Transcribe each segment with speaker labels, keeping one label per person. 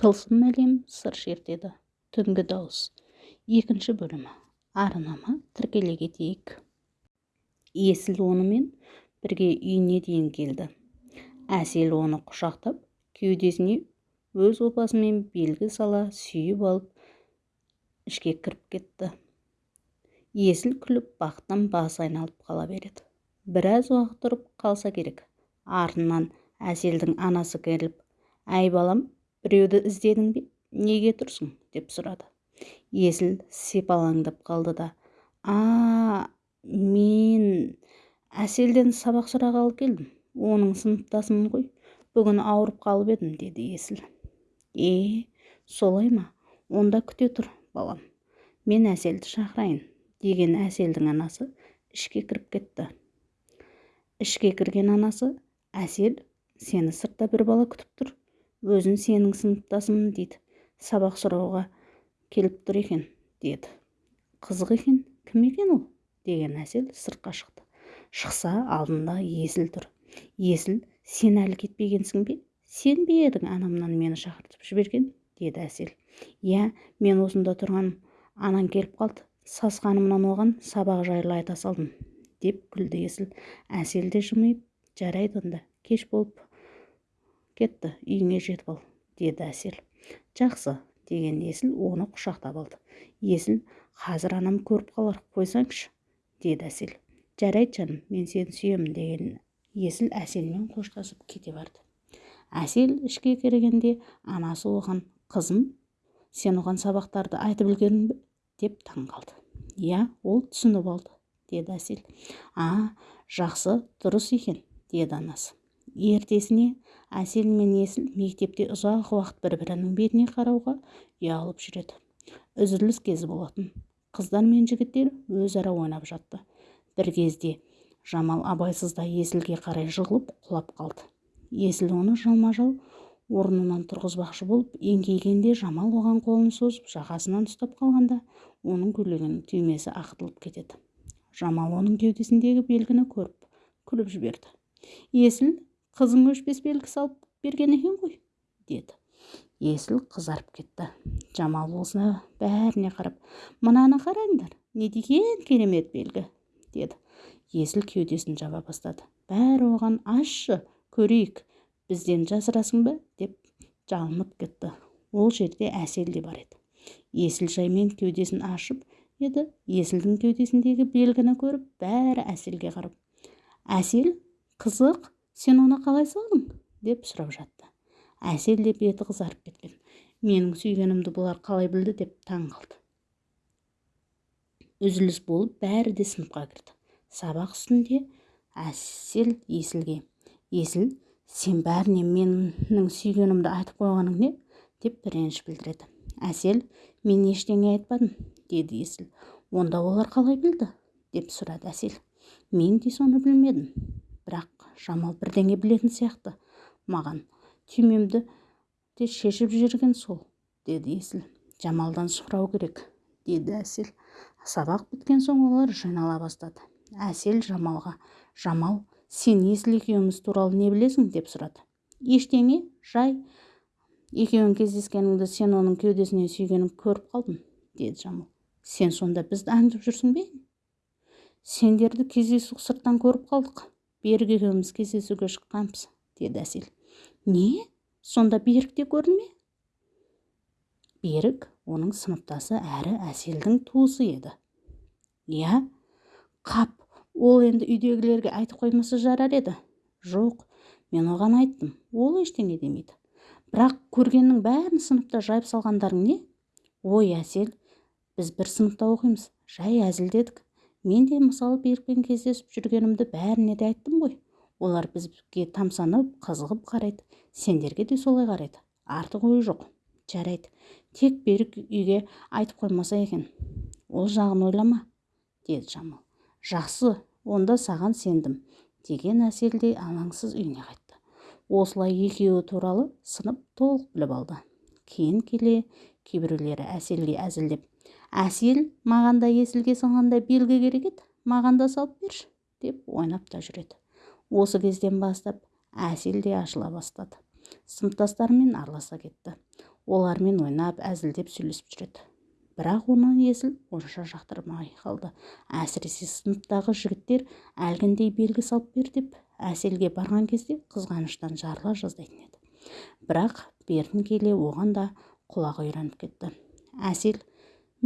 Speaker 1: тылсым әлем сыр шертеді түнгі дауыс. Екінші бөлімі. Арнама тіркеле кетейік. Есіл онымен бірге үйіне дейін келді. Әсел оны құшақтап кеудесіне өз опасымен белгі сала сүйіп алып ішке кіріп кетті. Есіл күліп бақыттан басы айналып қала береді. Біраз уақыт тұрып қалса керек. Артынан әселдің анасы келіп әй балам біреуді іздедің бе? Неге тұрсың? деп сұрады. Есіл сипалаңдап қалды да а мен әселден сабақ сұрағалы келдім. Оның сыныптасымын ғой. Бүгін ауырып қалып едім деді есіл. Е солай ма? Онда күте тұр балам. Мен әселді шақырайын деген әселдің анасы ішке кіріп кетті. Ішке кірген анасы әсел сені сыртта бір бала күтіп тұр. Өзін сенің сыныптасымын дейді. Сабақ сұрауға келіп тұр екен деді. Қызық екен кім екен ол? деген әсел сыртқа шықты. Шықса алдында есіл тұр. Есіл сен әлі кетпегенсің бе? Сен бе едің анамнан мені шақыртып жіберген? деді әсел. Иә мен осында тұрғаным. Анаң келіп қалды. Сасқанымнан оған сабақ жайлы айта салдым деп күлді есіл. Әсел де жымиып жарайды онда кеш болып. Кетті үйіңе жетіп ал деді әсел. Жақсы деген есіл оны құшақтап алды. Есіл қазір анам көріп қалар қойсаңшы деді әсел. Жарайды жаным мен сені сүйемін деген есіл әселмен қоштасып кете барды. Әсел ішке кіргенде анасы оған қызым сен оған сабақтарды айтып үлгердің бе? деп таң қалды. Иә ол түсініп алды деді әсел. А жақсы дұрыс екен деді анасы. Ертесіне әсел мен есіл мектепте ұзақ уақыт бір бірінің бетіне қарауға ұялып жүреді. Үзіліс кезі болатын. Қыздар мен жігіттер өзара ойнап жатты. Бір кезде жамал абайсызда есілге қарай жығылып құлап қалды. Есіл оны жалма-жал орнынан тұрғызбақшы болып еңкейгенде жамал оған қолын созып жағасынан ұстап қалғанда оның көйлегінің түймесі ақтылып кетеді. Жамал оның кеудесіндегі белгіні көріп күліп жіберді. Есіл қызың өшпес белгі салып берген екен ғой деді. Есіл қызарып кетті. Жамал осыны бәріне қарап мынаны қараңдар не деген керемет белгі? деді. Есіл кеудесін жаба бастады. Бәрі оған ашшы көрейік бізден жасырасың ба? деп жалынып кетті. Ол жерде әсел де бар еді. Есіл жаймен кеудесін ашып еді. Есілдің кеудесіндегі белгіні көріп бәрі әселге қарап әсел қызық сен оны қалай салдың? деп сұрап жатты. Әсел де беті қызарып кеткен. Менің сүйгенімді бұлар қалай білді? деп таң қалды. Үзіліс болып бәрі де сыныпқа кірді. Сабақ үстінде әсел есілге есіл сен бәріне менің сүйгенімді айтып қойғаның не? деп реніш білдіреді. Әсел мен ештеңе айтпадым деді есіл. Онда олар қалай білді? деп сұрады әсел. Мен де соны білмедім бірақ жамал бірдеңе білетін сияқты. Маған түймемді де шешіп жүрген сол деді есіл. Жамалдан сұрау керек деді әсел. Сабақ біткен соң олар жинала бастады. Әсел жамалға жамал сен есіл екеуміз туралы не білесің? деп сұрады. Ештеңе жай. Екеуің кездескеніңді сен оның кеудесінен сүйгенін көріп қалдым деді жамал. Сен сонда бізді аңдып жүрсің бе? Сендерді кездейсоқ сырттан көріп қалдық. Берік екеуміз кездесуге шыққанбыз деді әсел. Не? Сонда берік те көрді ме берік оның сыныптасы әрі әселдің туысы еді. Иә қап ол енді үйдегілерге айтып қоймаса жарар еді. Жоқ мен оған айттым ол ештеңе демейді. Бірақ көргеннің бәрін сыныпта жайып салғандарың не? Ой әсел біз бір сыныпта оқимыз жай әзілдедік. Мен де мысалы берікпен кездесіп жүргенімді бәріне де айттым ғой. Олар бізге тамсанып қызығып қарайды. Сендерге де солай қарайды. Артық ойы жоқ. Жарайды. Тек берік үйге айтып қоймаса екен. Ол жағын ойлама деді жамал. Жақсы онда саған сендім деген әсел де алаңсыз үйіне қайтты. Осылай екеуі туралы сынып толық біліп алды. Кейін келе кейбіреулері әселге әзілдеп әсел маған да есілге салғандай белгі керек еді маған да салып берші деп ойнап та жүреді. Осы кезден бастап әсел де ашыла бастады. Сыныптастарымен араласа кетті. Олармен ойнап әзілдеп сөйлесіп жүреді. Бірақ оны есіл онша жақтырмай қалды. Әсіресе сыныптағы жігіттер әлгіндей белгі салып бер деп әселге барған кезде қызғаныштан жарыла жаздайтын еді. Бірақ бертін келе оған да құлағы үйреніп кетті. Әсел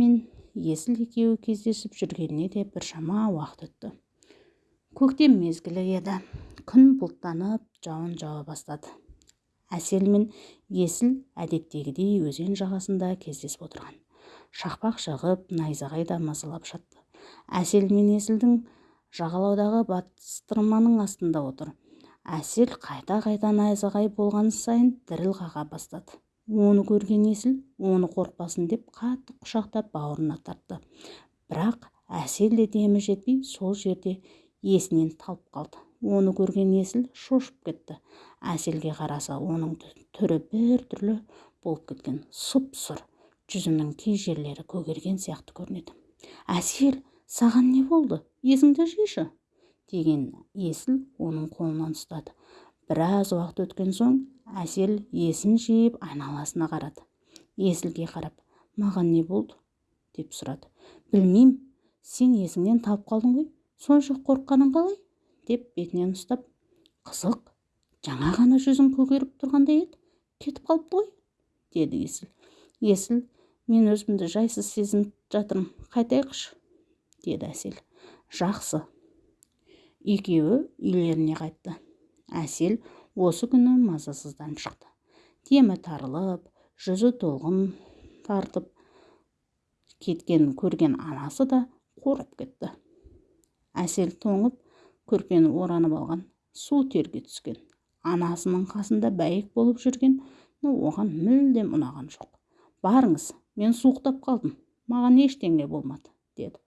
Speaker 1: мен есіл екеуі кездесіп жүргеніне де біршама уақыт өтті. Көктем мезгілі еді. Күн бұлттанып жауын жауа бастады. Әсел мен есіл әдеттегідей өзен жағасында кездесіп отырған. Шақпақ жығып найзағай да мазалап жатты әсел мен есілдің жағалаудағы бастырманың астында отыр. Әсел қайта қайта найзағай болған сайын діріл қаға бастады. Оны көрген есіл оны қорықпасын деп қатты құшақтап бауырына тартты. Бірақ әсел де демі жетпей сол жерде есінен талып қалды. Оны көрген есіл шошып кетті. Әселге қараса оның түрі бір түрлі болып кеткен. Сұп сұр жүзінің кей жерлері көгерген сияқты көрінеді. Әсел саған не болды? Есіңді жишы деген есіл оның қолынан ұстады. Біраз уақыт өткен соң әсел есін жиып айналасына қарады. Есілге қарап маған не болды? деп сұрады. Білмеймін сен есіңнен талып қалдың ғой сонша қорыққаның қалай? деп бетінен ұстап қызық жаңа ғана жүзің көгеріп тұрғандай еді кетіп қалыпты ғой? деді есіл. Есіл мен өзімді жайсыз сезініп жатырмын қайтайықшы деді әсел. Жақсы екеуі үйлеріне қайтты. Әсел осы күні мазасыздан шықты. Демі тарылып жүзі толғын тартып кеткенін көрген анасы да қорқып кетті. Әсел тоңып көрпені оранып алған су терге түскен. Анасының қасында бәйек болып жүрген оған мүлдем ұнаған жоқ. Барыңыз мен суықтап қалдым маған ештеңе болмады деді.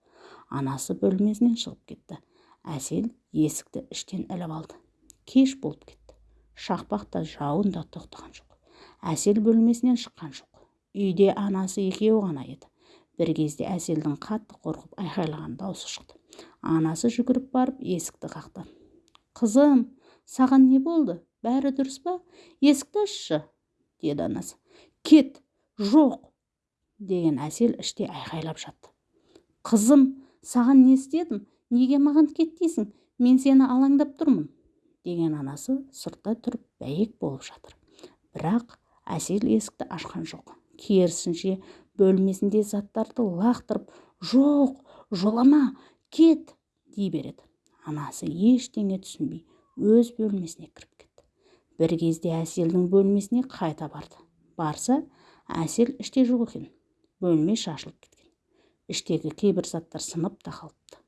Speaker 1: Анасы бөлмесінен шығып кетті. Әсел есікті іштен іліп алды. Кеш болып кетті. Шақпақ та жауын да тоқтаған жоқ. Әсел бөлмесінен шыққан жоқ. Үйде анасы екеуі ғана еді. Бір кезде әселдің қатты қорқып айқайлаған даусы шықты. Анасы жүгіріп барып есікті қақты. Қызым саған не болды? Бәрі дұрыс па? Есікті ашшы! деді анасы. Кет жоқ! деген әсел іште айқайлап жатты. Қызым саған не істедім? Неге маған кет дейсің мен сені алаңдап тұрмын! Деген анасы сыртта тұрып бәйек болып жатыр. Бірақ әсел есікті ашқан жоқ. Керісінше бөлмесінде заттарды лақтырып жоқ жолама кет! дей береді. Анасы ештеңе түсінбей өз бөлмесіне кіріп кетті. Бір кезде әселдің бөлмесіне қайта барды. Барса әсел іште жоқ екен бөлме шашылып кеткен. Іштегі кейбір заттар сынып та қалыпты.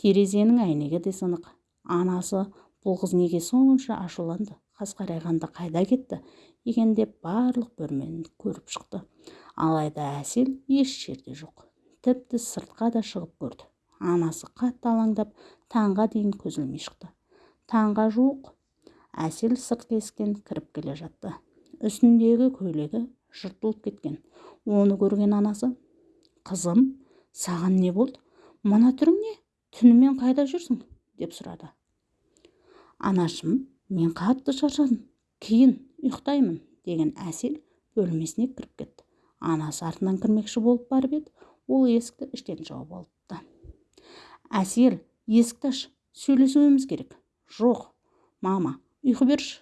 Speaker 1: Терезенің әйнегі де сынық. Анасы бұл қыз неге сонша ашуланды? Қас қарайғанда қайда кетті? екен деп барлық бөлмені көріп шықты. Алайда әсел еш жерде жоқ. Тіпті сыртқа да шығып көрді. Анасы қатты алаңдап таңға дейін көз ілмей шықты. Таңға жуық әсел сыртқы есіктен кіріп келе жатты. Үстіндегі көйлегі жыртылып кеткен. Оны көрген анасы қызым саған не болды? Мына түрің не? Түнімен қайда жүрсің? деп сұрады. Анашым мен қатты шаршадым кейін ұйықтаймын деген әсел бөлмесіне кіріп кетті. Анасы артынан кірмекші болып барып еді ол есікті іштен жауып алыпты. Әсел есікті аш сөйлесуіміз керек жоқ мама ұйқы берші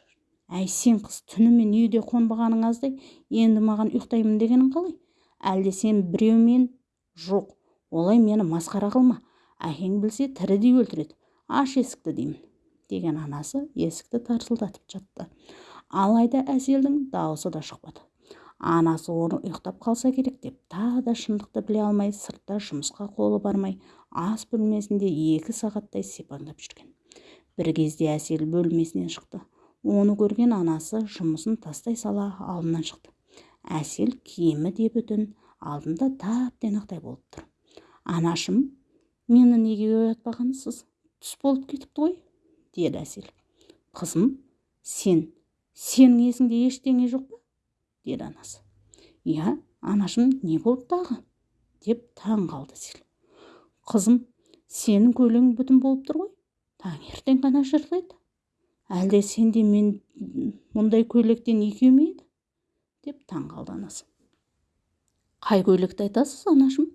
Speaker 1: әй сен қыз түнімен үйде қонбағаның аздай енді маған ұйықтаймын дегенің қалай? Әлде сен біреумен? Жоқ олай мені масқара қылма. Әкең білсе тірідей өлтіреді. Аш есікті деймін. Деген анасы есікті тарсылдатып жатты. Алайда әселдің дауысы да шықпады. Анасы оны ұйықтап қалса керек деп тағы да шындықты біле алмай сыртта жұмысқа қолы бармай ас бөлмесінде екі сағаттай сипаңдап жүрген. бір кезде әсел бөлмесінен шықты. Оны көрген анасы жұмысын тастай сала алдынан шықты. Әсел киімі де бүтін алдында тап тенақтай болып тұр. Анашым мені неге оятпағансыз? Түс болып кетіпті ғой. Деді әсел. Қызым сен сенің есіңде ештеңе жоқ па? деді анасы. Иә анашым не болды тағы? деп таң қалды әсел. Қызым сенің көйлегің бүтін болып тұр ғой таңертең ғана жыртылады. Әлде сенде мен мұндай көйлектен екеу ме еді? деп таң қалды анасы. Қай көйлекті айтасыз анашым?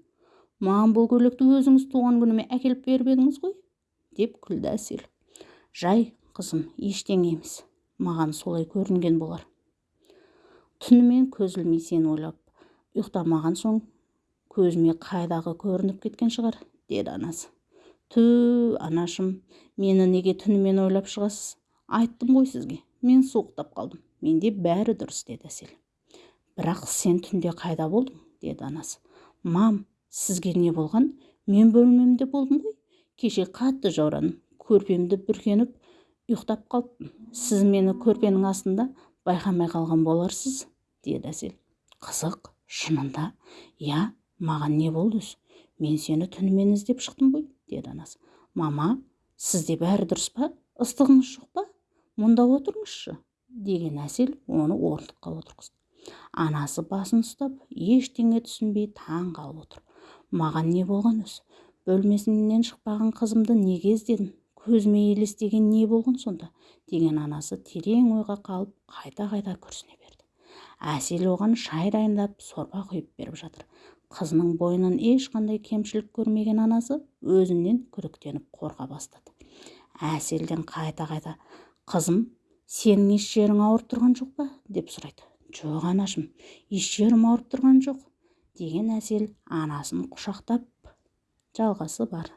Speaker 1: Маған бұл көйлекті өзіңіз туған күніме әкеліп беріп едіңіз ғой? деп күлді әсел. Жай қызым ештеңе емес. Маған солай көрінген болар түнімен көз ілмей сені ойлап ұйықтамаған соң көзіме қайдағы көрініп кеткен шығар деді анасы. Ту анашым мені неге түнімен ойлап шығасыз? Айттым ғой сізге мен суықтап қалдым. Менде бәрі дұрыс деді әсел. Бірақ сен түнде қайда болдың? деді анасы. Мам сізге не болған? Мен бөлмемде болдым ғой. Кеше қатты жаурадым көрпемді бүркеніп ұйықтап қалыппын сіз мені көрпенің астында байқамай қалған боларсыз? деді әсел. Қызық шынында. Иә маған не болды өзі мен сені түнімен іздеп шықтым ғой деді анасы мама сізде бәрі дұрыс па? Ыстығыңыз жоқ па? Мұнда отырыңызшы деген әсел оны орындыққа отырғызды. Анасы басын ұстап ештеңе түсінбей таң қалып отыр. Маған не болған өзі бөлмесінен шықпаған қызымды неге іздедім көзіме елестеген не болған сонда? деген анасы терең ойға қалып қайта қайта күрсіне берді. Әсел оған шай дайындап сорпа құйып беріп жатыр. Қызының бойынан ешқандай кемшілік көрмеген анасы өзінен күдіктеніп қорқа бастады. Әселден қайта қайта қызым сенің еш жерің ауырып тұрған жоқ па? деп сұрайды. Жоқ анашым еш жерім ауырып тұрған жоқ деген әсел анасын құшақтап жалғасы бар.